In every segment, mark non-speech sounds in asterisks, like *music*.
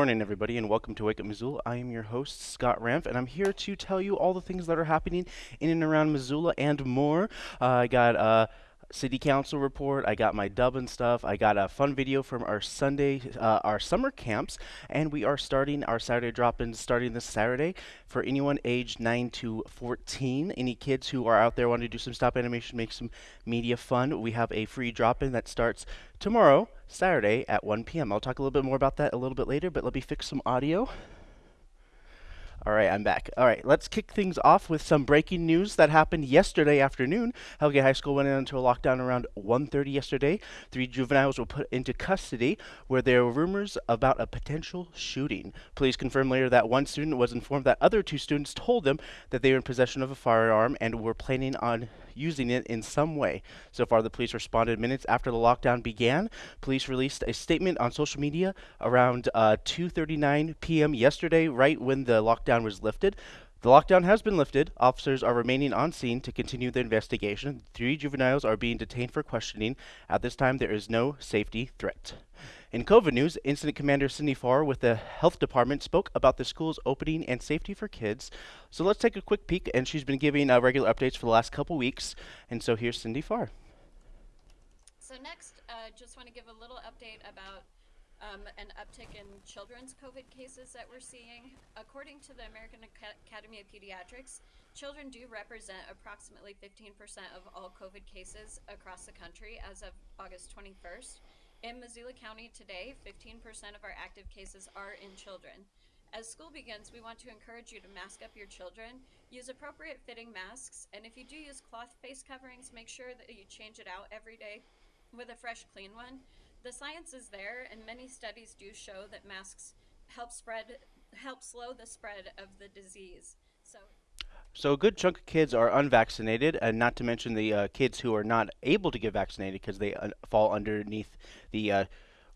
Morning, everybody, and welcome to Wake Up Missoula. I am your host, Scott Ramp, and I'm here to tell you all the things that are happening in and around Missoula and more. Uh, I got uh, city council report. I got my dub and stuff. I got a fun video from our Sunday, uh, our summer camps, and we are starting our Saturday drop-ins starting this Saturday for anyone aged 9 to 14. Any kids who are out there wanting to do some stop animation, make some media fun, we have a free drop-in that starts tomorrow, Saturday at 1 p.m. I'll talk a little bit more about that a little bit later, but let me fix some audio. All right, I'm back. All right, let's kick things off with some breaking news that happened yesterday afternoon. Hellgate High School went into a lockdown around 1:30 yesterday. Three juveniles were put into custody where there were rumors about a potential shooting. Police confirmed later that one student was informed that other two students told them that they were in possession of a firearm and were planning on using it in some way. So far, the police responded minutes after the lockdown began. Police released a statement on social media around uh, 2:39 p.m. yesterday, right when the lockdown was lifted. The lockdown has been lifted. Officers are remaining on scene to continue the investigation. Three juveniles are being detained for questioning. At this time, there is no safety threat. In COVID news, Incident Commander Cindy Farr with the Health Department spoke about the school's opening and safety for kids. So let's take a quick peek, and she's been giving uh, regular updates for the last couple weeks. And so here's Cindy Farr. So next, uh, just want to give a little update about um, an uptick in children's COVID cases that we're seeing. According to the American Ac- Academy of Pediatrics, children do represent approximately 15% of all COVID cases across the country as of August 21st. In Missoula County today, 15% of our active cases are in children. As school begins, we want to encourage you to mask up your children, use appropriate fitting masks, and if you do use cloth face coverings, make sure that you change it out every day with a fresh, clean one. The science is there, and many studies do show that masks help spread, help slow the spread of the disease. So. A good chunk of kids are unvaccinated, and not to mention the uh, kids who are not able to get vaccinated because they un- fall underneath the uh,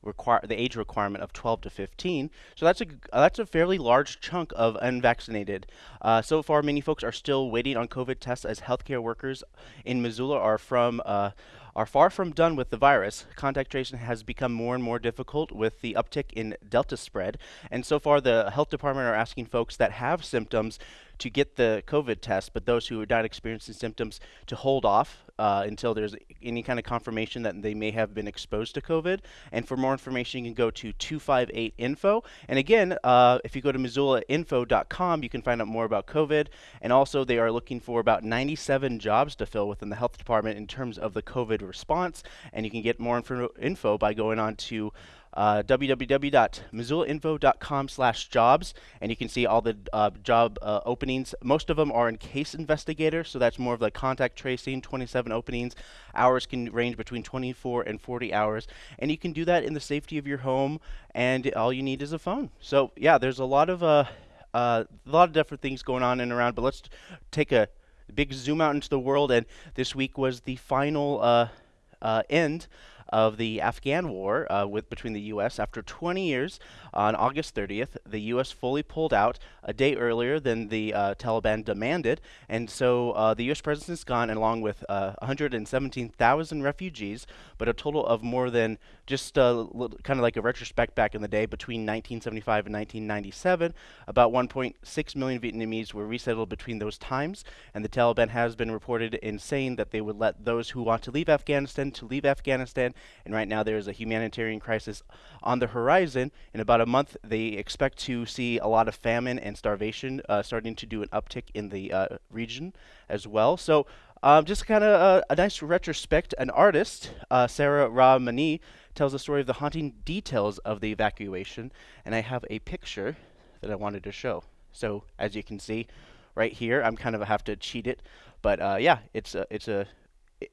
require the age requirement of 12 to 15. So that's a that's a fairly large chunk of unvaccinated. Uh, so far, many folks are still waiting on COVID tests as healthcare workers in Missoula are from uh, are far from done with the virus. Contact tracing has become more and more difficult with the uptick in Delta spread, and so far the health department are asking folks that have symptoms to get the COVID test, but those who are not experiencing symptoms to hold off uh, until there's any kind of confirmation that they may have been exposed to COVID. And for more information, you can go to 258 info. And again, uh, if you go to missoulainfo.com, you can find out more about COVID. And also, they are looking for about 97 jobs to fill within the health department in terms of the COVID response. And you can get more info by going on to uh, www.missoulainfo.com slash jobs and you can see all the uh, job uh, openings. Most of them are in case investigator so that's more of like contact tracing 27 openings. Hours can range between 24 and 40 hours and you can do that in the safety of your home and all you need is a phone. So yeah there's a lot of uh, uh, a lot of different things going on and around but let's take a big zoom out into the world and this week was the final uh, uh, end of the Afghan war uh, with between the U.S. After 20 years, on August 30th, the U.S. fully pulled out a day earlier than the uh, Taliban demanded, and so uh, the U.S. presence is gone, along with uh, 117,000 refugees, but a total of more than just uh, kind of like a retrospect back in the day between 1975 and 1997, about 1.6 million Vietnamese were resettled between those times, and the Taliban has been reported in saying that they would let those who want to leave Afghanistan to leave Afghanistan, and right now there is a humanitarian crisis on the horizon. In about a month, they expect to see a lot of famine and starvation uh, starting to do an uptick in the uh, region as well. So um, just kind of uh, a nice retrospect. An artist, uh, Sarah Rahmani, tells the story of the haunting details of the evacuation, and I have a picture that I wanted to show. So as you can see, right here, I'm kind of have to cheat it, but uh, yeah, it's a it's a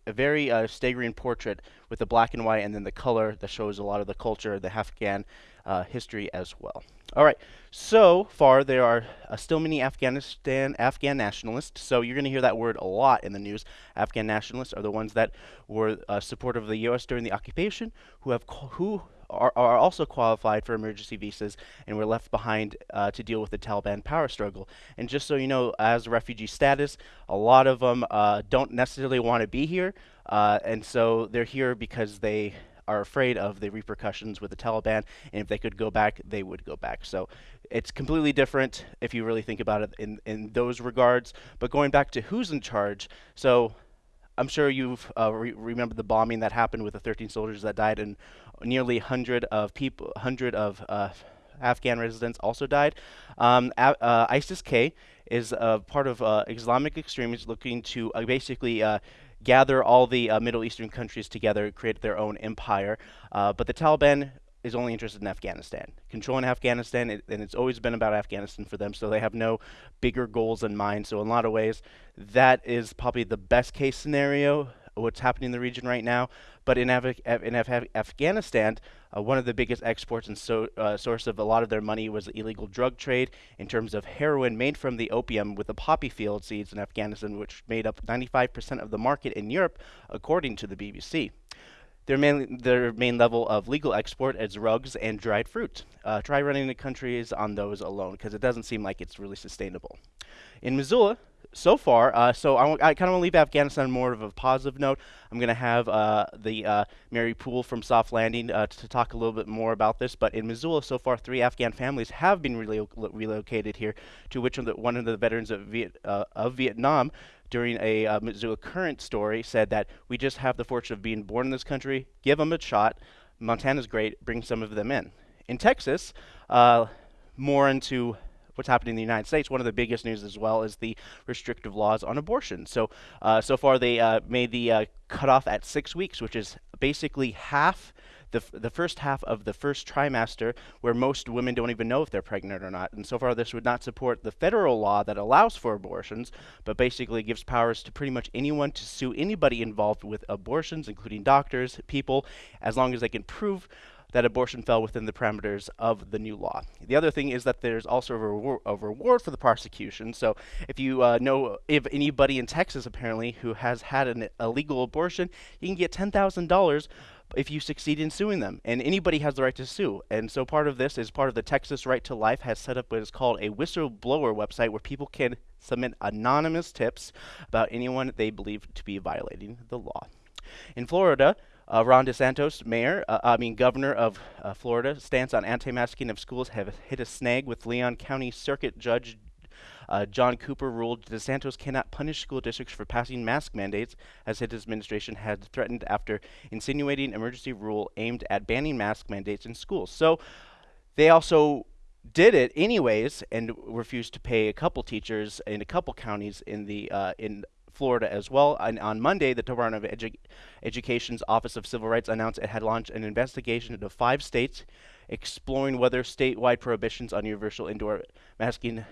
a very uh, staggering portrait with the black and white and then the color that shows a lot of the culture, the Afghan uh, history as well. All right, so far there are uh, still many Afghanistan Afghan nationalists. So you're going to hear that word a lot in the news. Afghan nationalists are the ones that were uh, supportive of the U.S. during the occupation, who have who are, are also qualified for emergency visas and were left behind uh, to deal with the Taliban power struggle. And just so you know, as refugee status, a lot of them uh, don't necessarily want to be here, uh, and so they're here because they are afraid of the repercussions with the Taliban, and if they could go back, they would go back. So it's completely different if you really think about it in, in those regards. But going back to who's in charge, so I'm sure you've uh, re- remember the bombing that happened with the 13 soldiers that died, and nearly 100 of people, 100 of uh, Afghan residents also died. Um, uh, ISIS-K is a part of uh, Islamic extremists looking to uh, basically uh, gather all the Middle Eastern countries together, create their own empire. but the Taliban is only interested in Afghanistan, controlling Afghanistan, it, and it's always been about Afghanistan for them. So they have no bigger goals in mind. So in a lot of ways, that is probably the best case scenario. What's happening in the region right now, but in, Af in Af Afghanistan, uh, one of the biggest exports and so, uh, source of a lot of their money was the illegal drug trade in terms of heroin made from the opium with the poppy field seeds in Afghanistan, which made up 95% of the market in Europe, according to the BBC. Their main, their main level of legal export is rugs and dried fruit. Uh, try running the countries on those alone because it doesn't seem like it's really sustainable. In Missoula, so far, uh, so I, I kind of want to leave Afghanistan more of a positive note. I'm going to have uh, the uh, Mary Poole from Soft Landing uh, to talk a little bit more about this. But in Missoula, so far, three Afghan families have been relo relocated here, to which one of the, one of the veterans of, Viet, uh, of Vietnam during a uh, Missoula Current story said that we just have the fortune of being born in this country, give them a shot. Montana's great, bring some of them in. In Texas, uh, more into what's happening in the United States, one of the biggest news as well is the restrictive laws on abortion. So, uh, so far they uh, made the uh, cutoff at six weeks, which is basically half the, the first half of the first trimester, where most women don't even know if they're pregnant or not. And so far, this would not support the federal law that allows for abortions, but basically gives powers to pretty much anyone to sue anybody involved with abortions, including doctors, people, as long as they can prove that abortion fell within the parameters of the new law. The other thing is that there's also a, rewar a reward for the prosecution. So if you uh, know if anybody in Texas apparently who has had an illegal abortion, you can get $10,000 if you succeed in suing them. And anybody has the right to sue. And so part of this is part of the Texas Right to Life has set up what is called a whistleblower website where people can submit anonymous tips about anyone they believe to be violating the law. In Florida, uh, Ron DeSantis, mayor, uh, I mean governor of uh, Florida, stance on anti-masking of schools have hit a snag with Leon County Circuit Judge uh, John Cooper ruled DeSantis cannot punish school districts for passing mask mandates, as his administration had threatened after insinuating emergency rule aimed at banning mask mandates in schools. So they also did it anyways and refused to pay a couple teachers in a couple counties in the uh, in Florida as well. And on Monday, the Department of Edu Education's Office of Civil Rights announced it had launched an investigation into five states exploring whether statewide prohibitions on universal indoor masking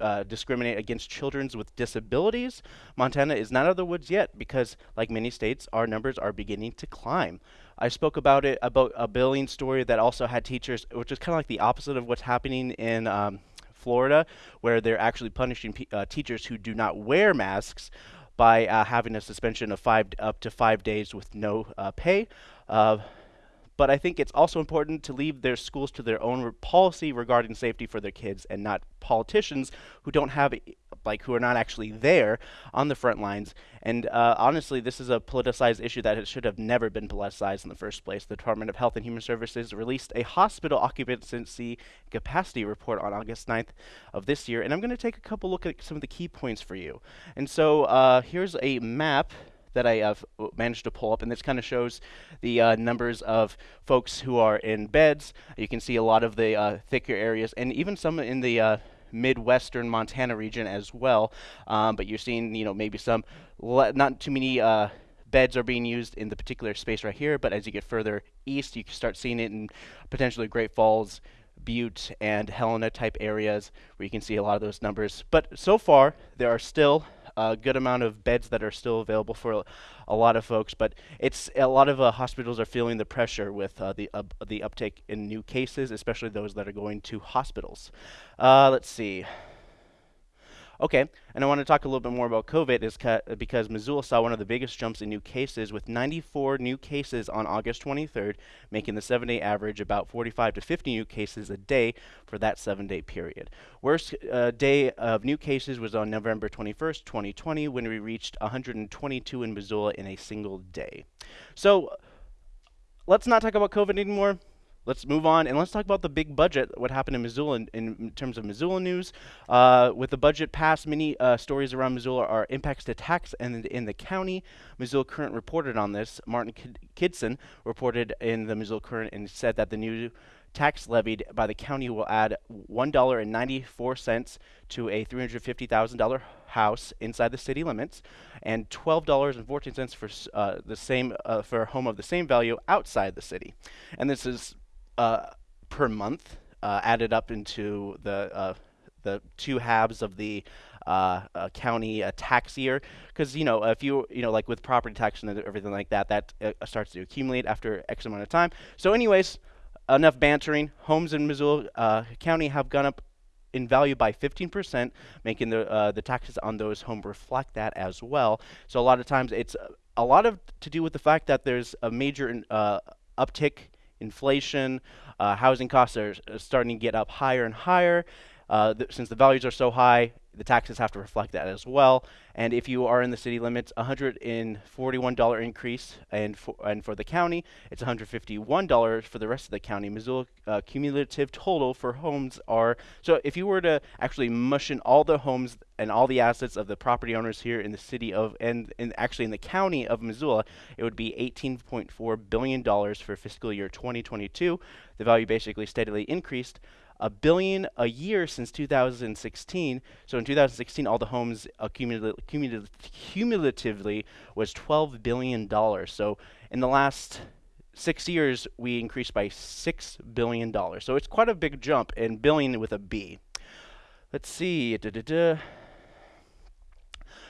uh, discriminate against children with disabilities. Montana is not out of the woods yet because, like many states, our numbers are beginning to climb. I spoke about it about a billing story that also had teachers, which is kind of like the opposite of what's happening in um, Florida, where they're actually punishing uh, teachers who do not wear masks by uh, having a suspension of five up to five days with no uh, pay. But I think it's also important to leave their schools to their own policy regarding safety for their kids and not politicians who don't have like who are not actually there on the front lines. And uh, honestly, this is a politicized issue that should have never been politicized in the first place. The Department of Health and Human Services released a hospital occupancy capacity report on August 9th of this year, and I'm going to take a couple look at some of the key points for you. And so uh, here's a map that I have managed to pull up, and this kind of shows the uh, numbers of folks who are in beds. You can see a lot of the uh, thicker areas, and even some in the uh, midwestern Montana region as well. Um, but you're seeing, you know, maybe some not too many uh, beds are being used in the particular space right here. But as you get further east, you can start seeing it in potentially Great Falls, Butte, and Helena type areas where you can see a lot of those numbers. But so far, there are still a good amount of beds that are still available for a lot of folks, but it's a lot of uh, hospitals are feeling the pressure with uh, the uh, the uptake in new cases, especially those that are going to hospitals. Uh, let's see. Okay, and I want to talk a little bit more about COVID is because Missoula saw one of the biggest jumps in new cases with 94 new cases on August 23rd, making the seven-day average about 45 to 50 new cases a day for that seven-day period. Worst uh, day of new cases was on November 21st, 2020, when we reached 122 in Missoula in a single day. So let's not talk about COVID anymore. Let's move on and let's talk about the big budget. What happened in Missoula in, in terms of Missoula news? Uh, with the budget passed, many uh, stories around Missoula are impacts to tax and in the county. Missoula Current reported on this. Martin Kidston reported in the Missoula Current and said that the new tax levied by the county will add $1.94 to a $350,000 house inside the city limits and $12.14 for uh, the same uh, for a home of the same value outside the city. And this is uh, per month uh, added up into the uh, the two halves of the uh, uh, county uh, tax year because you know if you you know like with property tax and everything like that that uh, starts to accumulate after x amount of time so anyways enough bantering. Homes in Missoula County have gone up in value by 15%, making the the taxes on those homes reflect that as well. So a lot of times it's a lot of to do with the fact that there's a major uptick inflation, uh, housing costs are starting to get up higher and higher. Uh, since the values are so high, the taxes have to reflect that as well. And if you are in the city limits, $141 increase, and for, and for the county, it's $151 for the rest of the county. Missoula uh, cumulative total for homes are so if you were to actually mush in all the homes and all the assets of the property owners here in the city of and, and actually in the county of Missoula, it would be 18.4 billion dollars for fiscal year 2022. The value basically steadily increased a billion a year since 2016. So in 2016, all the homes cumulatively was 12 billion dollars. So in the last six years, we increased by six billion dollars. So it's quite a big jump, and billion with a B. Let's see. Da -da -da.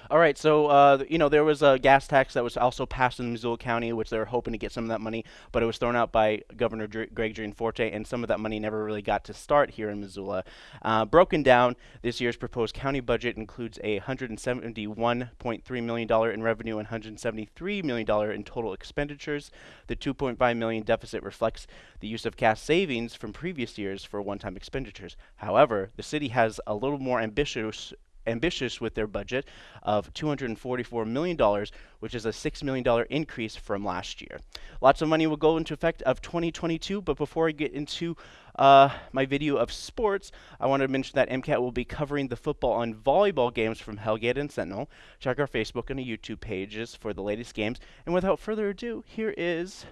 All right, so uh, you know there was a gas tax that was also passed in Missoula County, which they were hoping to get some of that money, but it was thrown out by Governor Dr Greg Gianforte, and some of that money never really got to start here in Missoula. Uh, broken down, this year's proposed county budget includes a $171.3 million in revenue and $173 million in total expenditures. The 2.5 million deficit reflects the use of cash savings from previous years for one-time expenditures. However, the city has a little more ambitious ambitious with their budget of $244 million, which is a $6 million increase from last year. Lots of money will go into effect of 2022, but before I get into uh, my video of sports, I want to mention that MCAT will be covering the football and volleyball games from Hellgate and Sentinel. Check our Facebook and YouTube pages for the latest games. And without further ado, here is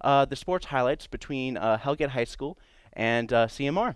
uh, the sports highlights between uh, Hellgate High School and uh, CMR.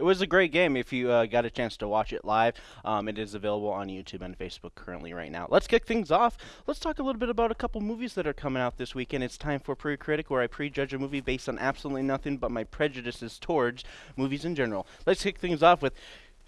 It was a great game if you uh, got a chance to watch it live. Um, it is available on YouTube and Facebook currently right now. Let's kick things off. Let's talk a little bit about a couple movies that are coming out this weekend. It's time for Pre-Critic, where I prejudge a movie based on absolutely nothing but my prejudices towards movies in general. Let's kick things off with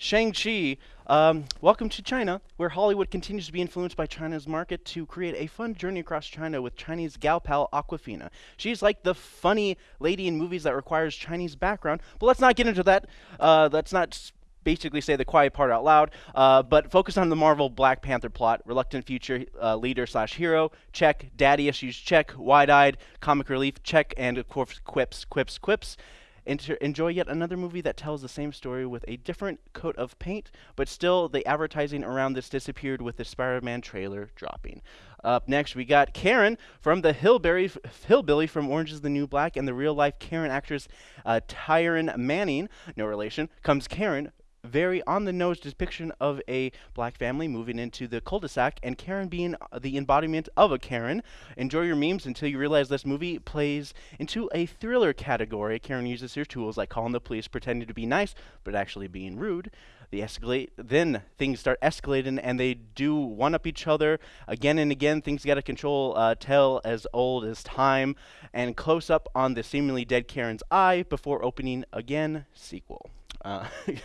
Shang-Chi, um, welcome to China, where Hollywood continues to be influenced by China's market to create a fun journey across China with Chinese gal pal Awkwafina. She's like the funny lady in movies that requires Chinese background, but let's not get into that. Uh, let's not basically say the quiet part out loud, uh, but focus on the Marvel Black Panther plot. Reluctant future uh, leader slash hero, check. Daddy issues, check. Wide-eyed, comic relief, check. And of course, quips, quips, quips. Inter- enjoy yet another movie that tells the same story with a different coat of paint, but still the advertising around this disappeared with the Spider-Man trailer dropping. Up next, we got Karen from the Hillberry, Hillbilly from Orange is the New Black, and the real-life Karen actress uh, Taryn Manning, no relation, comes Karen very on the nose depiction of a black family moving into the cul-de-sac and Karen being the embodiment of a Karen. Enjoy your memes until you realize this movie plays into a thriller category. Karen uses her tools like calling the police, pretending to be nice, but actually being rude. They escalate, then things start escalating and they do one up each other again and again. Things get out of control, uh, tell as old as time, and close up on the seemingly dead Karen's eye before opening again. Sequel. Uh, *laughs*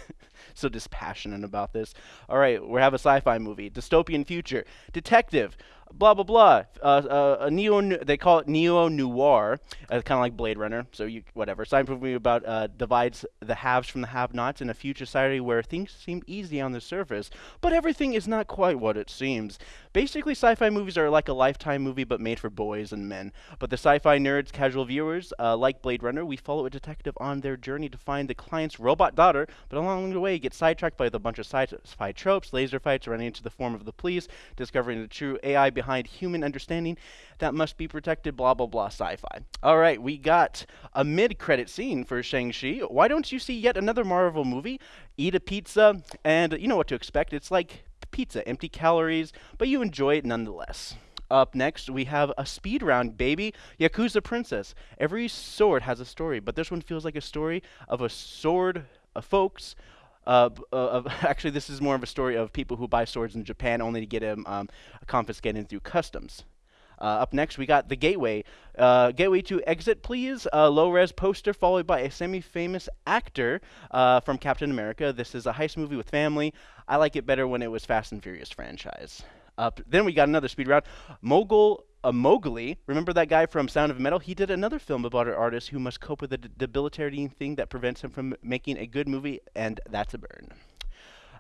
so dispassionate about this. All right, we have a sci-fi movie, dystopian future, detective, blah blah blah. Uh, uh, a neo, they call it neo noir, uh, kind of like Blade Runner. So you whatever. Science movie about uh, divides the haves from the have-nots in a future society where things seem easy on the surface, but everything is not quite what it seems. Basically, sci-fi movies are like a lifetime movie but made for boys and men. But the sci-fi nerds, casual viewers, uh, like Blade Runner, we follow a detective on their journey to find the client's robot daughter, but along the way get sidetracked by the bunch of sci-fi tropes, laser fights, running into the form of the police, discovering the true AI behind human understanding that must be protected, blah, blah, blah, sci fi. All right, we got a mid credit scene for Shang-Chi. Why don't you see yet another Marvel movie? Eat a pizza, and you know what to expect. It's like pizza, empty calories, but you enjoy it nonetheless. Up next, we have a speed round, baby. Yakuza Princess. Every sword has a story, but this one feels like a story of a sword of folks uh, *laughs* uh, actually, this is more of a story of people who buy swords in Japan only to get them um, confiscated through customs. Uh, up next, we got The Gateway. Uh, gateway to Exit, please. A low res poster followed by a semi famous actor uh, from Captain America. This is a heist movie with family. I like it better when it was Fast and Furious franchise. Up. Then we got another speed round. Mogul a Mowgli. Remember that guy from Sound of Metal? He did another film about an artist who must cope with a debilitating thing that prevents him from making a good movie, and that's a burn.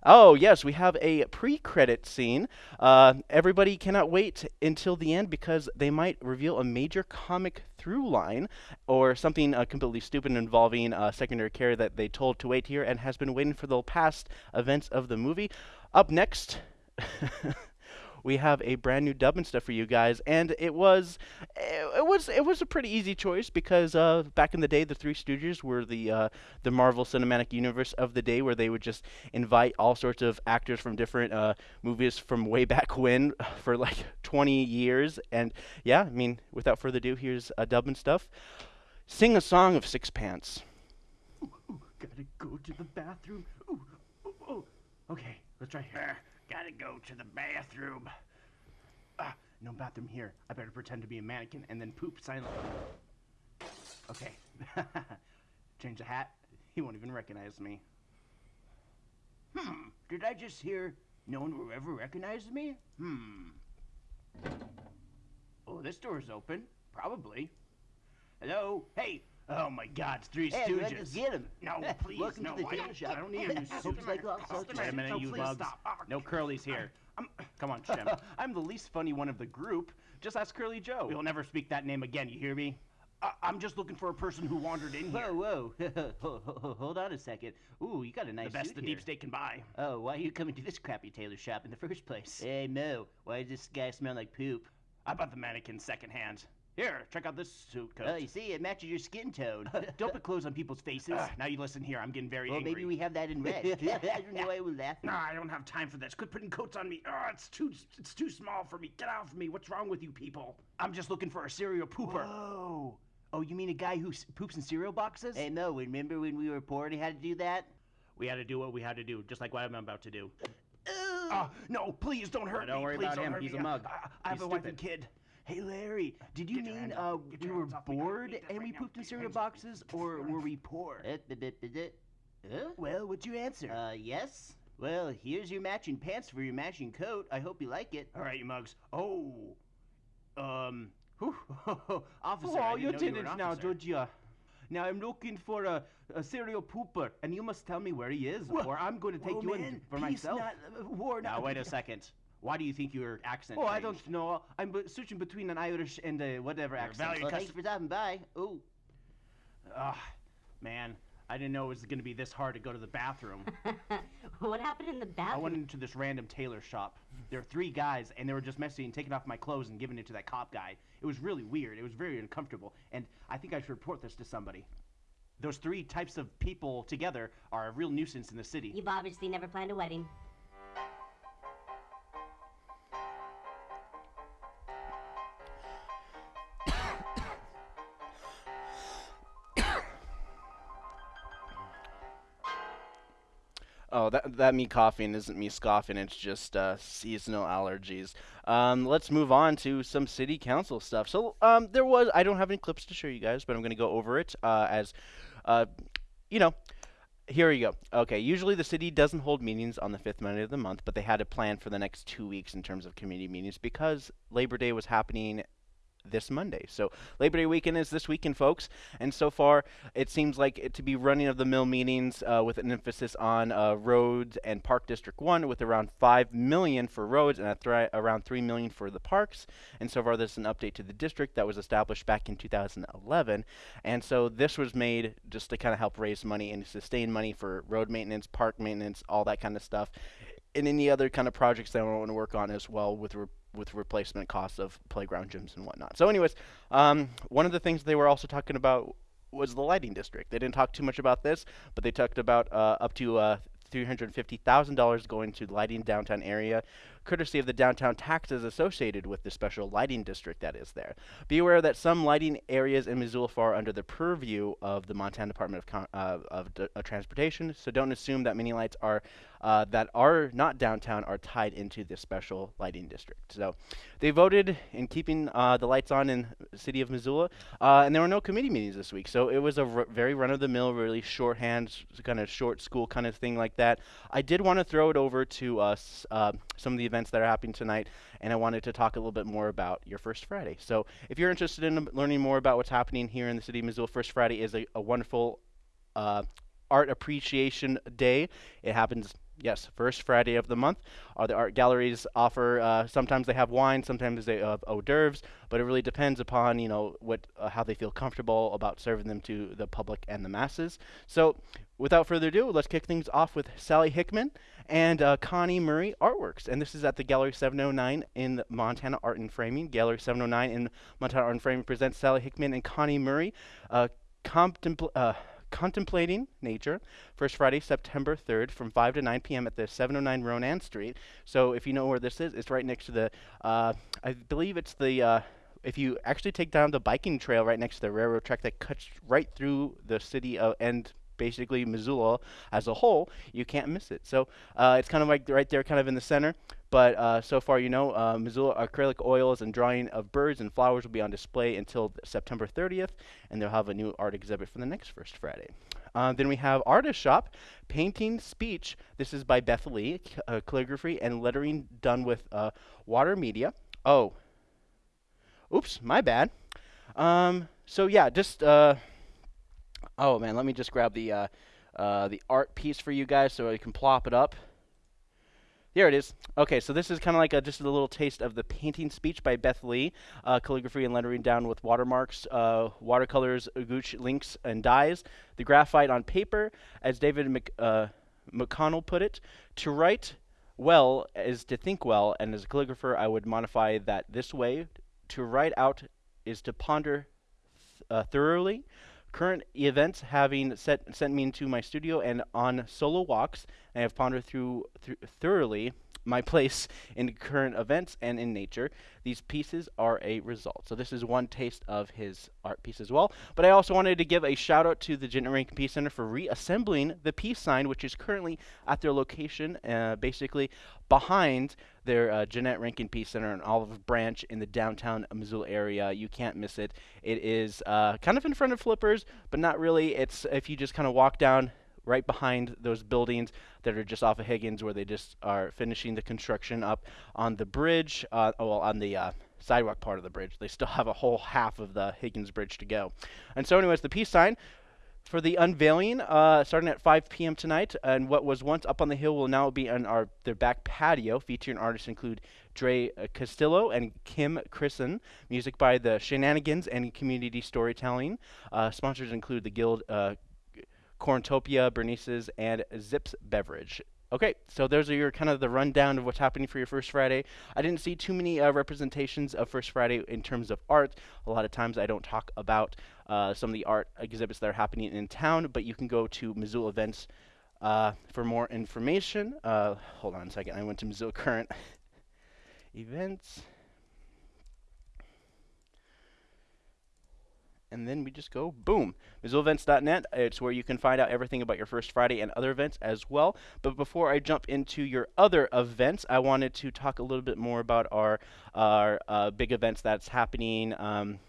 Oh, yes, we have a pre credit scene. Uh, everybody cannot wait until the end because they might reveal a major comic through line or something uh, completely stupid involving uh, secondary care that they told to wait here and has been waiting for the past events of the movie. Up next. *laughs* we have a brand new dub and stuff for you guys, and it was it, was it was a pretty easy choice because uh, back in the day, the Three Stooges were the uh, the Marvel Cinematic Universe of the day, where they would just invite all sorts of actors from different uh, movies from way back when *laughs* for like 20 years, and yeah, I mean, without further ado, here's a dub and stuff. Sing a song of Six Pants. Ooh, ooh, gotta go to the bathroom. Ooh, ooh, ooh. Okay, let's try here. Gotta go to the bathroom. Ah, no bathroom here. I better pretend to be a mannequin and then poop silently. Okay. *laughs* Change the hat. He won't even recognize me. Hmm. Did I just hear no one will ever recognize me? Hmm. Oh, this door's open. Probably. Hello? Hey, Oh my God, it's Three hey, Stooges. Let's get him. *laughs* No, *laughs* please, Welcome no. to the I, tailor shop. I don't need him. *laughs* Hopes like all sorts Wait a minute, no, you bugs. stop. Oh, no curlies here. I'm, come on, Shemp. I'm the least funny one of the group. Just ask Curly Joe. We'll never speak that name again. You hear me? I, I'm just looking for a person who wandered in here. Whoa, whoa. Hold on a second. Ooh, you got a nice the best suit the here. deep state can buy. Oh, why are you coming to this crappy tailor shop in the first place? Hey, Moe, why does this guy smell like poop? I bought the mannequin secondhand. Here, check out this suit coat. Oh, you see, it matches your skin tone. *laughs* Don't put clothes on people's faces. Ah. now you listen here. I'm getting very well, angry. maybe we have that in red. *laughs* I don't know why we're laughing. No, I don't have time for this. Quit putting coats on me. Oh, it's too it's too small for me. Get off me. What's wrong with you people? I'm just looking for a cereal pooper. Whoa. Oh, you mean a guy who poops in cereal boxes? Hey no, remember when we were poor and he had to do that? we had to do what we had to do, just like what I'm about to do. Ah, no, please don't hurt me. don't worry Please about don't him. He's me. a mug. I, I have He's a wife and stupid. kid. Hey, Larry, did you mean uh, we were. Bored and we pooped in cereal hands off me. boxes, or were we poor? Huh? Well, what'd you answer? Uh, yes? Well, here's your matching pants for your matching coat. I hope you like it. All right, you mugs. Oh, um, whew. *laughs* officer. Oh, I didn't know you were Lieutenant an now. Georgia. Now I'm looking for a, a serial pooper, and you must tell me where he is, Wha- or I'm going to take Whoa, you in for peace myself. Not, uh, war Now wait *laughs* a second. Why do you think your accent? oh, I don't know. I'm b- switching between an Irish and a whatever Your accent. value Well, cus- thanks for stopping by. Ooh. Ah, man, I didn't know it was going to be this hard to go to the bathroom. *laughs* what happened in the bathroom? I went into this random tailor shop. There were three guys, and they were just messing and taking off my clothes and giving it to that cop guy. It was really weird. It was very uncomfortable, and I think I should report this to somebody. Those three types of people together are a real nuisance in the city. You've obviously never planned a wedding. That that me coughing isn't me scoffing. It's just uh, seasonal allergies. Um, let's move on to some city council stuff. So um, there was I don't have any clips to show you guys, but I'm going to go over it uh, as, uh, you know. Here we go. Okay, usually the city doesn't hold meetings on the fifth Monday of the month, but they had a plan for the next two weeks in terms of community meetings because Labor Day was happening this Monday. So Labor Day weekend is this weekend, folks. And so far, it seems like it to be running of the mill meetings uh, with an emphasis on uh, roads and Park District One, with around five million for roads and around three million for the parks. And so far, this is an update to the district that was established back in 2011. And so this was made just to kind of help raise money and sustain money for road maintenance, park maintenance, all that kind of stuff. And any other kind of projects that I want to work on as well with with replacement costs of playground gyms and whatnot. So, anyways, um, one of the things they were also talking about was the lighting district. They didn't talk too much about this, but they talked about uh, up to uh, $350,000 going to lighting downtown area, courtesy of the downtown taxes associated with the special lighting district that is there. Be aware that some lighting areas in Missoula fall under the purview of the Montana Department of, Con- uh, of D- uh, Transportation, so don't assume that many lights are uh, that are not downtown are tied into this special lighting district. So they voted in keeping uh, the lights on in the city of Missoula, uh, and there were no committee meetings this week. So it was a very run-of-the-mill, really shorthand, kind of short school kind of thing like that. I did want to throw it over to us, uh, some of the events that are happening tonight, and I wanted to talk a little bit more about your First Friday. So if you're interested in learning more about what's happening here in the city of Missoula, First Friday is a, a wonderful uh, art appreciation day. It happens, yes, first Friday of the month. Uh, the art galleries offer. Uh, sometimes they have wine, sometimes they have hors d'oeuvres, but it really depends upon you know what uh, how they feel comfortable about serving them to the public and the masses. So, without further ado, let's kick things off with Sally Hickman and uh, Connie Murray Artworks, and this is at the Gallery 709 in Montana Art and Framing. Gallery 709 in Montana Art and Framing presents Sally Hickman and Connie Murray. Uh, contempl- uh, Contemplating Nature, first Friday, September 3rd, from 5 to 9 p.m. at the 709 Ronan Street. So if you know where this is, it's right next to the, uh, I believe it's the, uh, if you actually take down the biking trail right next to the railroad track that cuts right through the city of, and basically Missoula as a whole, you can't miss it. So uh, it's kind of like right there, kind of in the center. But uh, so far, you know, uh, Missoula acrylic oils and drawing of birds and flowers will be on display until September 30th, and they'll have a new art exhibit for the next First Friday. Uh, then we have Artist Shop, Painting Speech. This is by Beth Lee, uh, calligraphy and lettering done with uh, water media. Oh, oops, my bad. Um, so yeah, just uh, oh man, let me just grab the uh, uh, the art piece for you guys so I can plop it up. Here it is. Okay, so this is kind of like a, just a little taste of the painting speech by Beth Lee, uh, calligraphy and lettering down with watermarks, uh, watercolors, gouache, inks, and dyes. The graphite on paper, as David Mc, uh, McConnell put it, to write well is to think well, and as a calligrapher, I would modify that this way: to write out is to ponder th- uh, thoroughly. Current events having set, sent me into my studio and on solo walks, I have pondered through, through thoroughly my place in current events and in nature. These pieces are a result. So this is one taste of his art piece as well. But I also wanted to give a shout out to the Jeannette Rankin Peace Center for reassembling the peace sign, which is currently at their location, uh, basically behind their uh, Jeannette Rankin Peace Center in Olive Branch in the downtown Missoula area. You can't miss it. It is uh, kind of in front of Flippers, but not really. It's if you just kind of walk down right behind those buildings that are just off of Higgins, where they just are finishing the construction up on the bridge, uh, well, on the uh, sidewalk part of the bridge. They still *laughs* have a whole half of the Higgins Bridge to go. And so, anyways, the peace sign for the unveiling, uh, starting at 5 p.m. tonight, and what was once up on the hill will now be on our their back patio, featuring artists include Dre uh, Castillo and Kim Christen. Music by the Shenanigans and Community Storytelling. Uh, sponsors include the Guild, uh, Corntopia, Bernice's, and Zips Beverage. Okay, so those are your kind of the rundown of what's happening for your First Friday. I didn't see too many uh, representations of First Friday in terms of art. A lot of times I don't talk about uh, some of the art exhibits that are happening in town, but you can go to Missoula Events uh, for more information. Uh, hold on a second, I went to Missoula Current *laughs* Events. And then we just go boom. MissoulaEvents.net. It's where you can find out everything about your First Friday and other events as well. But before I jump into your other events, I wanted to talk a little bit more about our our uh, big events that's happening. Um,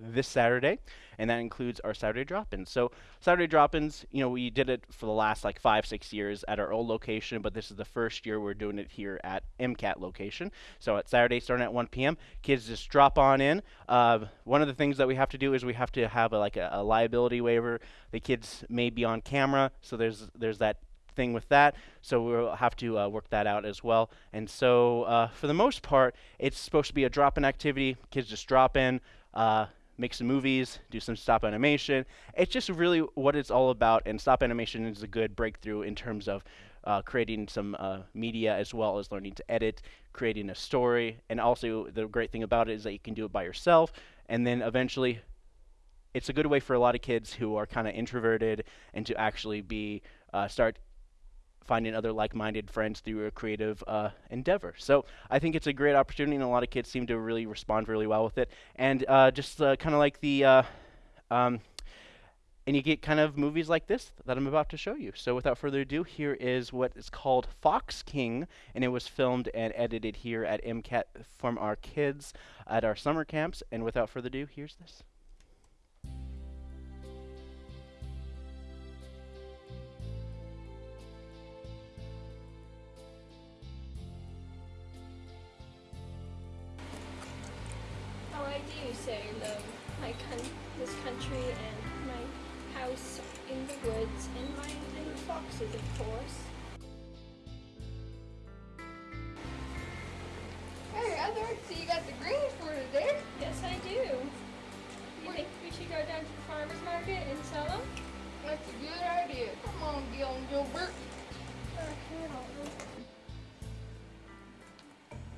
this Saturday, and that includes our Saturday drop-ins. So Saturday drop-ins, you know, we did it for the last like five, six years at our old location, but this is the first year we're doing it here at MCAT location. So at Saturday, starting at 1 p.m., kids just drop on in. Uh, one of the things that we have to do is we have to have a, like a, a liability waiver. The kids may be on camera, so there's there's that thing with that. So we'll have to uh, work that out as well. And so uh, for the most part, it's supposed to be a drop-in activity. Kids just drop in. Uh, make some movies, do some stop animation. It's just really what it's all about, and stop animation is a good breakthrough in terms of uh, creating some uh, media as well as learning to edit, creating a story, and also the great thing about it is that you can do it by yourself, and then eventually it's a good way for a lot of kids who are kind of introverted and to actually be uh, start finding other like-minded friends through a creative uh, endeavor. So I think it's a great opportunity, and a lot of kids seem to really respond really well with it. And uh, just uh, kind of like the, uh, um, and you get kind of movies like this that I'm about to show you. So without further ado, here is what is called Fox King, and it was filmed and edited here at MCAT from our kids at our summer camps. And without further ado, here's this. How I do love my con- this country and my house in the woods and my little foxes, of course. Hey, Heather, so you got the greens for today? Yes, I do. You think we should go down to the farmer's market and sell them? That's a good idea. Come on, Gil and Gilbert.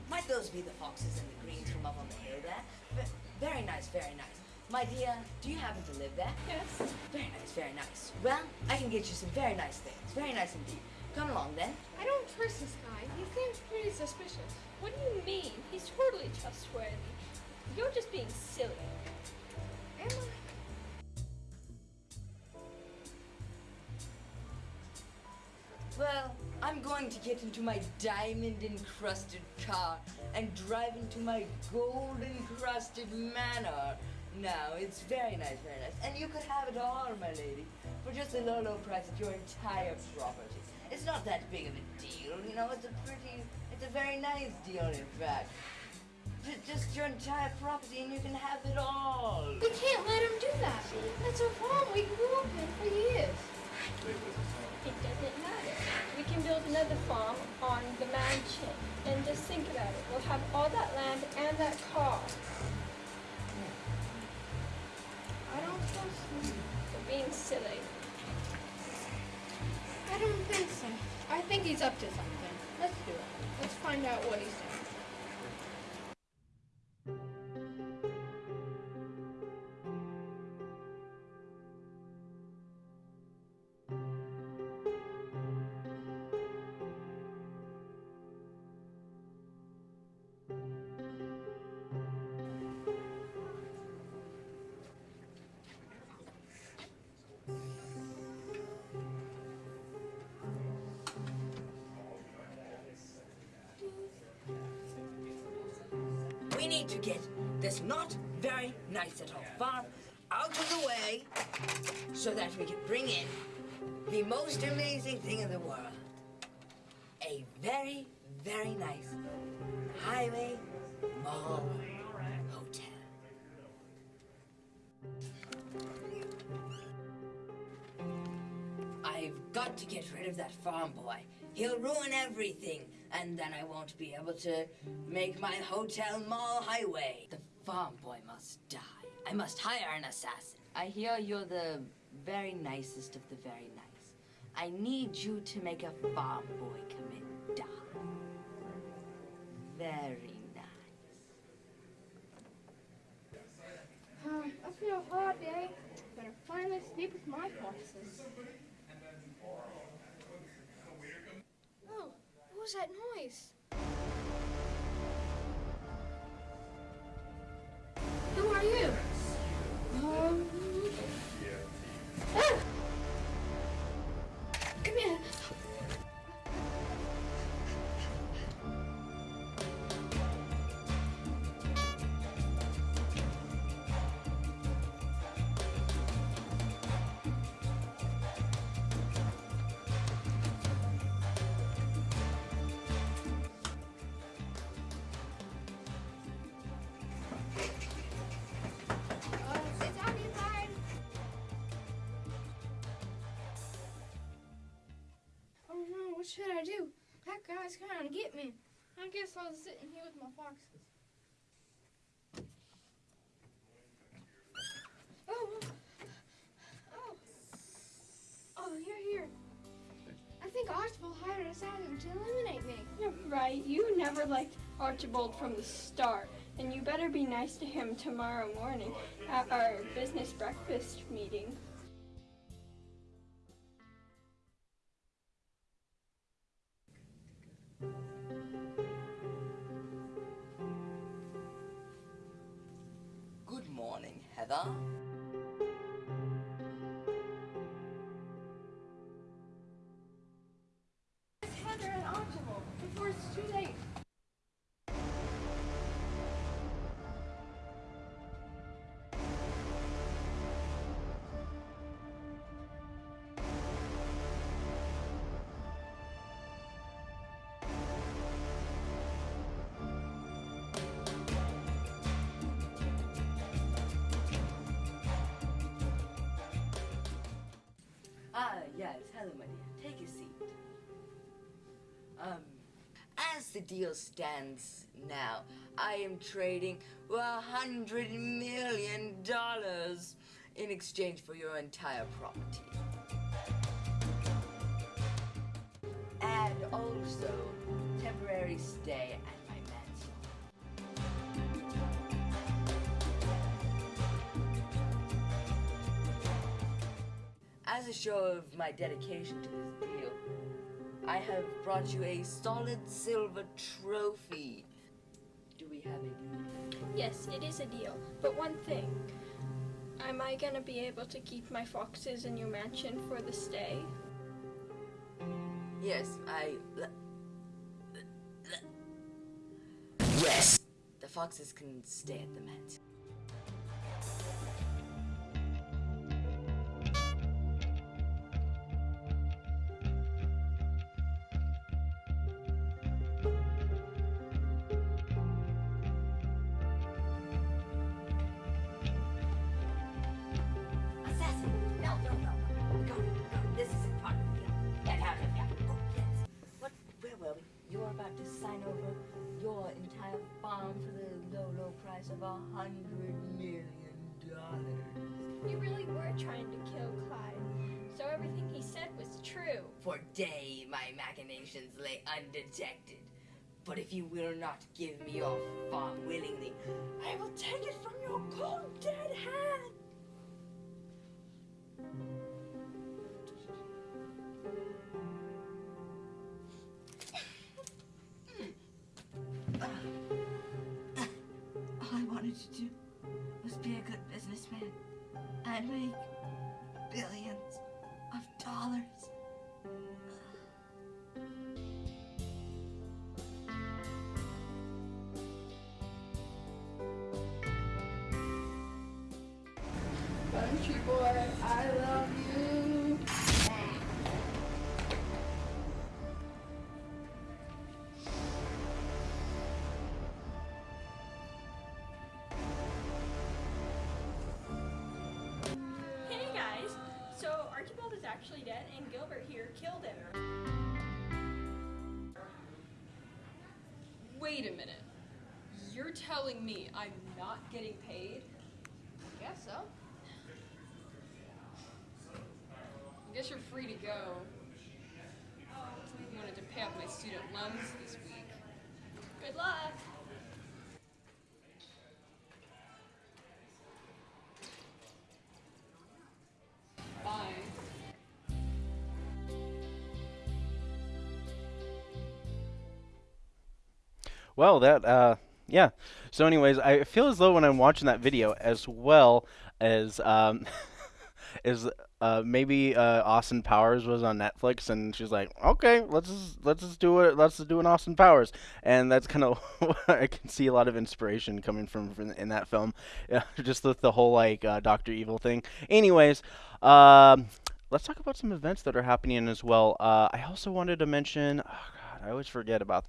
Might those be the foxes and the greens from up on the hill there? V- very nice, very nice. My dear, do you happen to live there? Yes. Very nice, very nice. Well, I can get you some very nice things. Very nice indeed. Come along then. I don't trust this guy. He seems pretty suspicious. What do you mean? He's totally trustworthy. You're just being silly. Am I? Well, I'm going to get into my diamond encrusted car and drive into my gold encrusted manor. Now, it's very nice, very nice. And you could have it all, my lady, for just a low, low price of your entire property. It's not that big of a deal, you know, it's a pretty, it's a very nice deal, in fact. J- just your entire property and you can have it all. We can't let him do that. That's a farm we grew up in for years. It doesn't matter. We can build another farm on the mansion. And just think about it. We'll have all that land and that car. I don't trust him. You're being silly. I don't think so. I think he's up to something. Let's do it. Let's find out what he's doing. Need to get this not very nice at all far out of the way so that we can bring in the most amazing thing in the world. Then I won't be able to make my hotel mall highway. The farm boy must die. I must hire an assassin. I hear you're the very nicest of the very nice. I need you to make a farm boy commit die. Very nice. Um, I feel hot, Daddy. Better finally sleep with my foxes. What was that noise? I guess I'll sit in here with my foxes. Oh, oh, oh, oh you're here. I think Archibald hired an assassin to eliminate me. You're right. You never liked Archibald from the start, and you better be nice to him tomorrow morning at our business breakfast meeting. Morning, Heather. Hello, my dear. Take a seat. Um, as the deal stands now, I am trading hundred million dollars in exchange for your entire property. And also temporary stay As a show of my dedication to this deal, I have brought you a solid silver trophy. Do we have a deal? Yes, it is a deal. But one thing. Am I gonna be able to keep my foxes in your mansion for the stay? Yes, I. Yes! The foxes can stay at the mansion. Not give me your farm willingly, I will take it from your cold dead hand. All I wanted to do was be a good businessman and make billions of dollars. You're telling me I'm not getting paid? I guess so. I guess you're free to go. I wanted to pay off my student loans this week. Good luck! Bye. Well, that uh, yeah. So, anyways, I feel as though when I'm watching that video, as well as um, *laughs* uh, maybe uh, Austin Powers was on Netflix, and she's like, okay, let's just, let's just do it. Let's just do an Austin Powers, and that's kind of *laughs* I can see a lot of inspiration coming from, from in that film, *laughs* just with the whole like uh, Doctor Evil thing. Anyways, um, let's talk about some events that are happening as well. Uh, I also wanted to mention. Oh God, I always forget about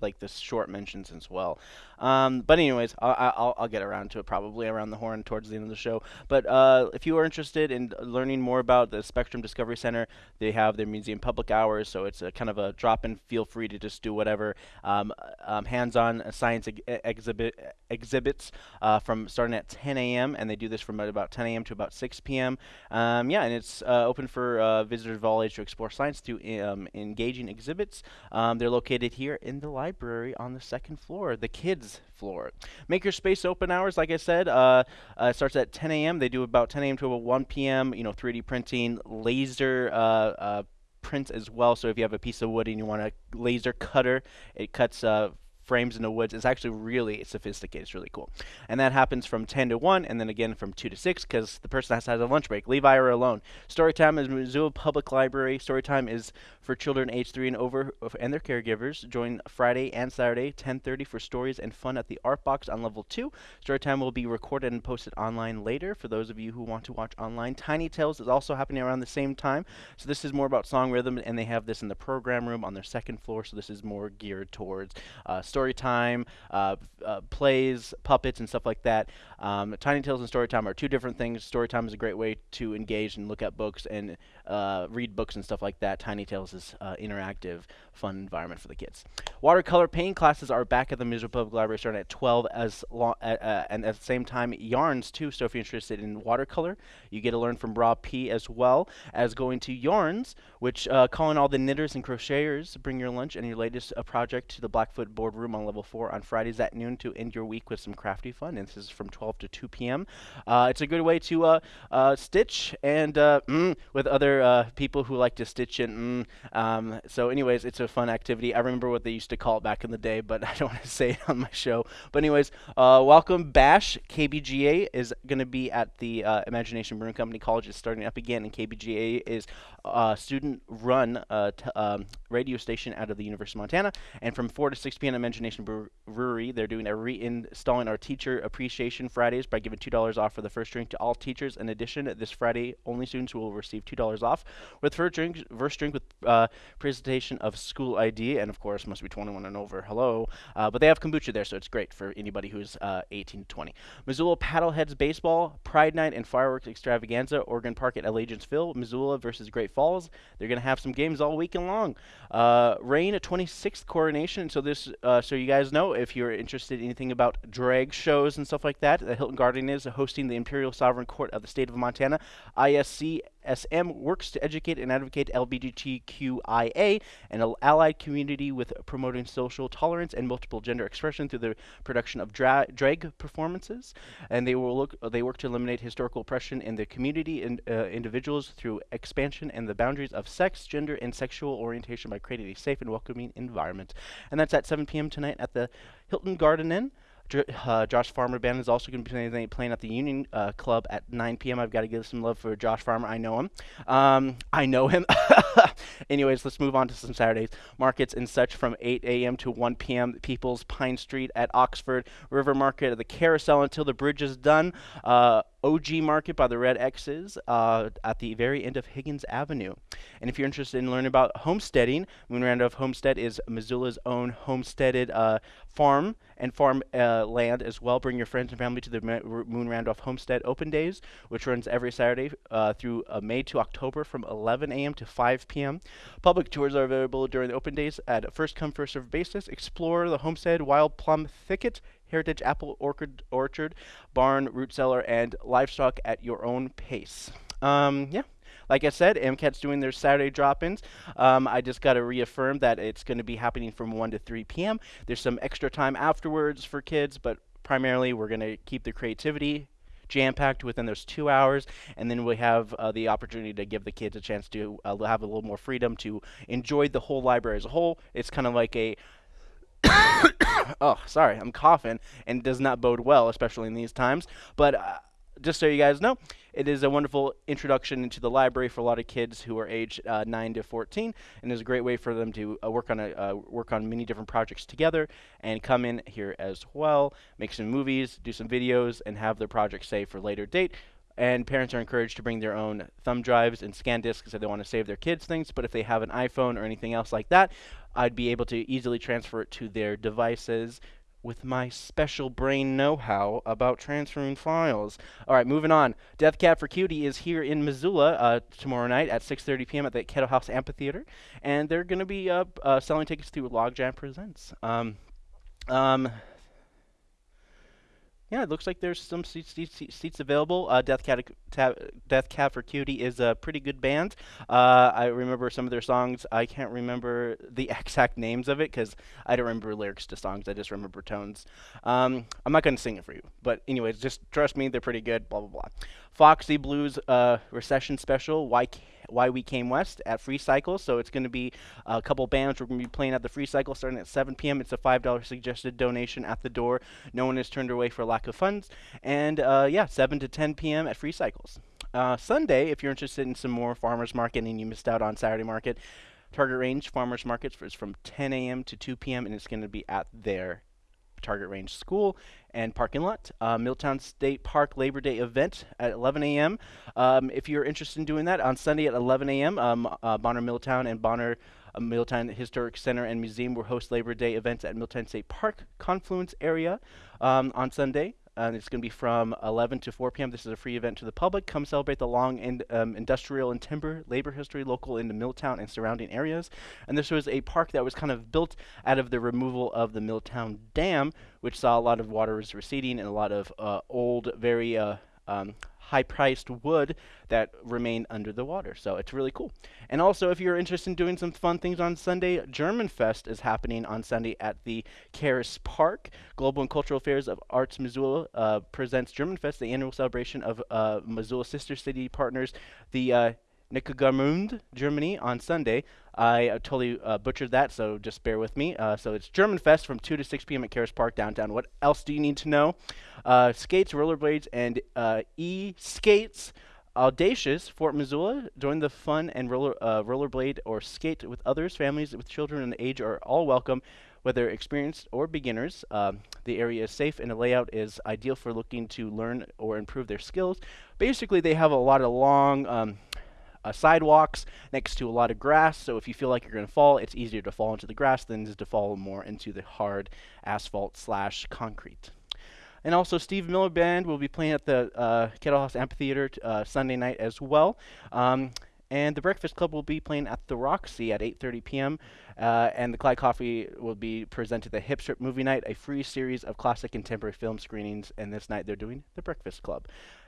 like the short mentions as well. Um, but anyways, I- I- I'll, I'll get around to it probably around the horn towards the end of the show. But uh, if you are interested in learning more about the Spectrum Discovery Center, they have their museum public hours, so it's a kind of a drop-in. Feel free to just do whatever. Um, um, hands-on science ex- exhibit exhibits uh, from starting at 10 a.m. and they do this from about 10 a.m. to about 6 p.m. Um, yeah, and it's uh, open for uh, visitors of all ages to explore science through um, engaging exhibits. Um, they're located here in the library on the second floor, the kids floor. Makerspace open hours, like I said, uh, uh, starts at 10 a.m. They do about 10 a.m. to about 1 p.m. You know, 3D printing, laser. Uh, uh, prints as well so if you have a piece of wood and you want a laser cutter it cuts uh, frames in the woods. It's actually really sophisticated. It's really cool. And that happens from 10 to 1 and then again from 2 to 6 because the person has to have a lunch break. Leave Ira alone. Storytime is Missoula Public Library. Storytime is for children age 3 and over and their caregivers. Join Friday and Saturday, 10.30 for stories and fun at the Art Box on level 2. Storytime will be recorded and posted online later for those of you who want to watch online. Tiny Tales is also happening around the same time. So this is more about song rhythm and they have this in the program room on their second floor. So this is more geared towards uh, story time, uh, uh, plays, puppets, and stuff like that. Um, Tiny Tales and story time are two different things. Story time is a great way to engage and look at books and uh, read books and stuff like that. Tiny Tales is uh, interactive, fun environment for the kids. Watercolor painting classes are back at the Missoula Public Library starting at 12 as uh, uh, and at the same time yarns too. So if you're interested in watercolor, you get to learn from Rob P as well as going to yarns, which uh, calling all the knitters and crocheters, bring your lunch and your latest uh, project to the Blackfoot boardroom on level four on Fridays at noon to end your week with some crafty fun. And this is from 12 to 2 p.m. Uh, it's a good way to uh, stitch and mm, with other people who like to stitch and mm. Um, so anyways, it's a fun activity. I remember what they used to call it back in the day, but *laughs* I don't want to say it on my show. But anyways, uh, welcome Bash. KBGA is going to be at the uh, Imagination Brewing Company College. It's starting up again, and KBGA is a student-run uh, um, radio station out of the University of Montana. And from 4 to 6 p.m. Imagination Brew- Brewery, they're doing a reinstalling our Teacher Appreciation Fridays by giving $2 off for the first drink to all teachers. In addition, this Friday, only students will receive $2 off with first drink, first drink with uh, presentation of school ID, and of course, must be 21 and over. Hello. Uh, but they have kombucha there, so it's great for anybody who's uh, 18 to 20. Missoula Paddleheads Baseball, Pride Night, and Fireworks Extravaganza, Ogren Park at Allegiance Field, Missoula versus Great Falls. They're going to have some games all weekend long. Uh, rain, a 26th coronation. So this, uh, so you guys know, if you're interested in anything about drag shows and stuff like that, the Hilton Garden is hosting the Imperial Sovereign Court of the State of Montana. ISC SM works to educate and advocate LGBTQIA and al- allied community with promoting social tolerance and multiple gender expression through the production of dra- drag performances. And they will look. They work to eliminate historical oppression in the community and uh, individuals through expansion and the boundaries of sex, gender, and sexual orientation by creating a safe and welcoming environment. And that's at 7 p.m. tonight at the Hilton Garden Inn. Uh, Josh Farmer Band is also going to be playing, playing at the Union uh, Club at 9 p.m. I've got to give some love for Josh Farmer. I know him. Um, I know him. *laughs* Anyways, let's move on to some Saturdays markets and such from 8 a.m. to 1 p.m. People's Pine Street at Oxford River Market at the Carousel until the bridge is done. Uh, OG Market by the Red X's uh, at the very end of Higgins Avenue. And if you're interested in learning about homesteading, Moon Randolph Homestead is Missoula's own homesteaded uh, farm and farm uh, land as well. Bring your friends and family to the Moon Randolph Homestead Open Days, which runs every Saturday uh, through uh, May to October from 11 a.m. to 5 p.m. Public tours are available during the open days at first come, first served basis. Explore the homestead, wild plum thicket, heritage apple orchard, orchard, barn, root cellar, and livestock at your own pace. Um, yeah. Like I said, MCAT's doing their Saturday drop-ins. Um, I just got to reaffirm that it's going to be happening from 1 to 3 p.m. There's some extra time afterwards for kids, but primarily we're going to keep the creativity jam-packed within those two hours, and then we have uh, the opportunity to give the kids a chance to uh, have a little more freedom to enjoy the whole library as a whole. It's kind of like a oh, sorry, I'm coughing, and it does not bode well, especially in these times. But uh, just so you guys know, it is a wonderful introduction into the library for a lot of kids who are age uh, 9 to 14, and is a great way for them to uh, work on a uh, work on many different projects together and come in here as well, make some movies, do some videos, and have their projects saved for later date. And parents are encouraged to bring their own thumb drives and scan disks if they want to save their kids' things. But if they have an iPhone or anything else like that, I'd be able to easily transfer it to their devices with my special brain know-how about transferring files. All right, moving on. Death Cab for Cutie is here in Missoula uh, tomorrow night at 6:30 p.m. at the Kettle House Amphitheater, and they're going to be uh, uh, selling tickets through Logjam Presents. Um, um, yeah, it looks like there's some seats, seats, seats available. Uh, Death, Cab, Death Cab for Cutie is a pretty good band. Uh, I remember some of their songs. I can't remember the *laughs* exact names of it because I don't remember lyrics to songs. I just remember tones. Um, I'm not going to sing it for you. But anyways, just trust me, they're pretty good, blah, blah, blah. Foxy Blues uh, Recession Special, Why why We Came West at Free Cycle. So it's going to be a couple bands. We're going to be playing at the Free Cycle starting at 7 p.m. It's a $5 suggested donation at the door. No one is turned away for lack of funds. And uh, yeah, 7 to 10 p.m. at Free Cycles. Uh, Sunday, if you're interested in some more farmers market and you missed out on Saturday market, Target Range Farmers Markets is from 10 a.m. to 2 p.m. and it's going to be at their Target Range School and parking lot. Uh, Milltown State Park Labor Day event at 11 a.m. Um, if you're interested in doing that on Sunday at 11 a.m., um, uh, Bonner Milltown and Bonner uh, Milltown Historic Center and Museum will host Labor Day events at Milltown State Park Confluence area um, on Sunday and it's going to be from 11 to 4 p.m. This is a free event to the public. Come celebrate the long in, um, industrial and timber labor history local in the Milltown and surrounding areas. And this was a park that was kind of built out of the removal of the Milltown Dam, which saw a lot of waters receding and a lot of uh, old, very uh, um, high-priced wood that remain under the water. So it's really cool. And also, if you're interested in doing some fun things on Sunday, German Fest is happening on Sunday at the Caras Park. Global and Cultural Affairs of Arts Missoula uh, presents German Fest, the annual celebration of uh, Missoula sister city partners, the uh, Germany, on Sunday. I uh, totally uh, butchered that, so just bear with me. Uh, so it's German Fest from 2 to 6 p.m. at Caras Park downtown. What else do you need to know? Uh, skates, rollerblades, and uh, e-skates. Audacious, Fort Missoula. Join the fun and roller, uh, rollerblade or skate with others. Families with children and age are all welcome, whether experienced or beginners. Um, the area is safe and the layout is ideal for looking to learn or improve their skills. Basically, they have a lot of long um, uh, sidewalks next to a lot of grass. So if you feel like you're going to fall, it's easier to fall into the grass than to fall more into the hard asphalt slash concrete. And also, Steve Miller Band will be playing at the uh, Kettle House Amphitheater uh, Sunday night as well. Um, and the Breakfast Club will be playing at the Roxy at 8:30 p.m. Uh, and the Clyde Coffee will be presented the Hip Strip Movie Night, a free series of classic contemporary film screenings. And this night they're doing the Breakfast Club.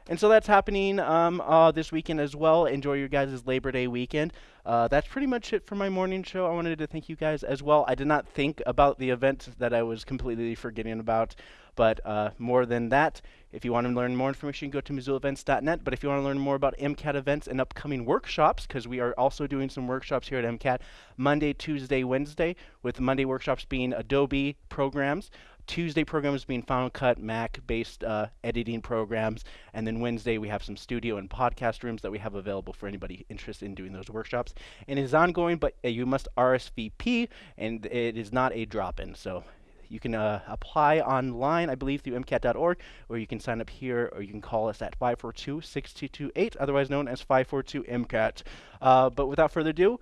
And so that's happening um, uh, this weekend as well. Enjoy your guys' Labor Day weekend. Uh, that's pretty much it for my morning show. I wanted to thank you guys as well. I did not think about the event that I was completely forgetting about. But uh, more than that, if you want to learn more information, go to MissoulaEvents.net. But if you want to learn more about MCAT events and upcoming workshops, because we are also doing some workshops here at MCAT Monday, Tuesday, Wednesday, with Monday workshops being Adobe programs. Tuesday programs being Final Cut, Mac-based uh, editing programs, and then Wednesday we have some studio and podcast rooms that we have available for anybody interested in doing those workshops. And it is ongoing, but uh, you must RSVP, and it is not a drop-in. So You can uh, apply online, I believe, through MCAT.org, or you can sign up here, or you can call us at 542-6228, otherwise known as 542-MCAT. Uh, but without further ado,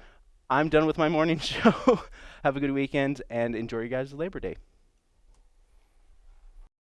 I'm done with my morning *laughs* show. Have a good weekend and enjoy your guys' Labor Day.